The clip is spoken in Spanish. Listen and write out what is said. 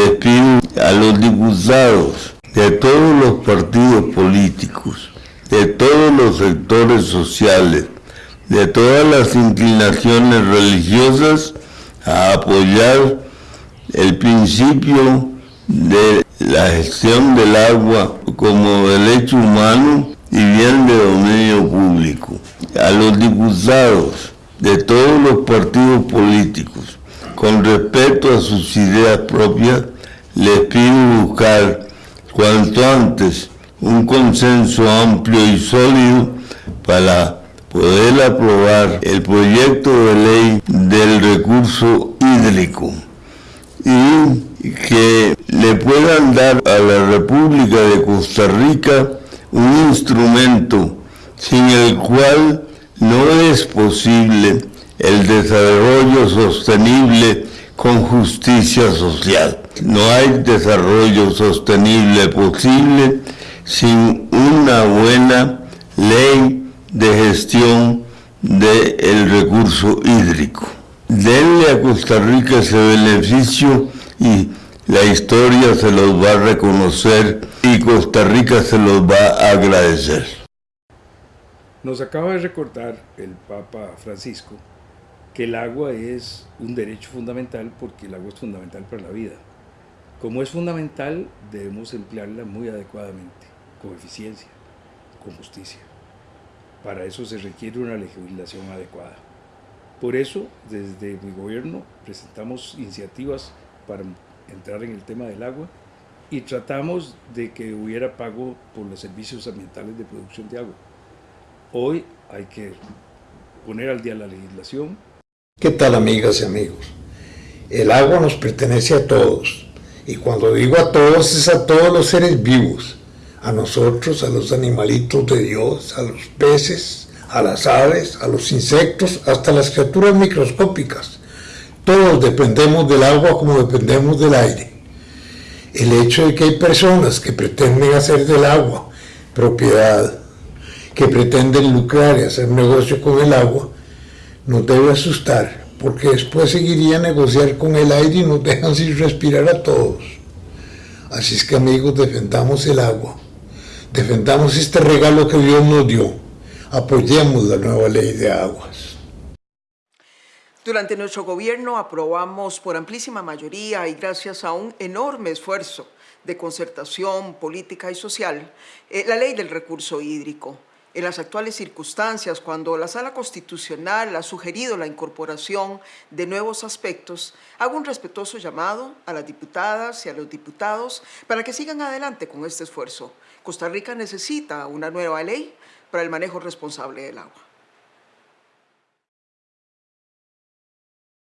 les pido a los diputados de todos los partidos políticos, de todos los sectores sociales, de todas las inclinaciones religiosas, a apoyar el principio de la gestión del agua como derecho humano y bien de dominio público. A los diputados de todos los partidos políticos, con respeto a sus ideas propias, les pido buscar cuanto antes un consenso amplio y sólido para poder aprobar el proyecto de ley del recurso hídrico y que le puedan dar a la República de Costa Rica un instrumento sin el cual no es posible el desarrollo sostenible con justicia social. No hay desarrollo sostenible posible sin una buena ley de gestión del recurso hídrico. Denle a Costa Rica ese beneficio y la historia se los va a reconocer y Costa Rica se los va a agradecer. Nos acaba de recordar el Papa Francisco que el agua es un derecho fundamental porque el agua es fundamental para la vida. Como es fundamental, debemos emplearla muy adecuadamente, con eficiencia, con justicia. Para eso se requiere una legislación adecuada. Por eso, desde mi gobierno presentamos iniciativas para entrar en el tema del agua y tratamos de que hubiera pago por los servicios ambientales de producción de agua. Hoy hay que poner al día la legislación. ¿Qué tal amigas y amigos? El agua nos pertenece a todos y cuando digo a todos es a todos los seres vivos, a nosotros, a los animalitos de Dios, a los peces, a las aves, a los insectos, hasta las criaturas microscópicas. Todos dependemos del agua como dependemos del aire. El hecho de que hay personas que pretenden hacer del agua propiedad que pretenden lucrar y hacer negocio con el agua, nos debe asustar, porque después seguiría a negociar con el aire y nos dejan sin respirar a todos. Así es que amigos, defendamos el agua, defendamos este regalo que Dios nos dio, apoyemos la nueva ley de aguas. Durante nuestro gobierno aprobamos por amplísima mayoría y gracias a un enorme esfuerzo de concertación política y social, eh, la ley del recurso hídrico, en las actuales circunstancias, cuando la Sala Constitucional ha sugerido la incorporación de nuevos aspectos, hago un respetuoso llamado a las diputadas y a los diputados para que sigan adelante con este esfuerzo. Costa Rica necesita una nueva ley para el manejo responsable del agua.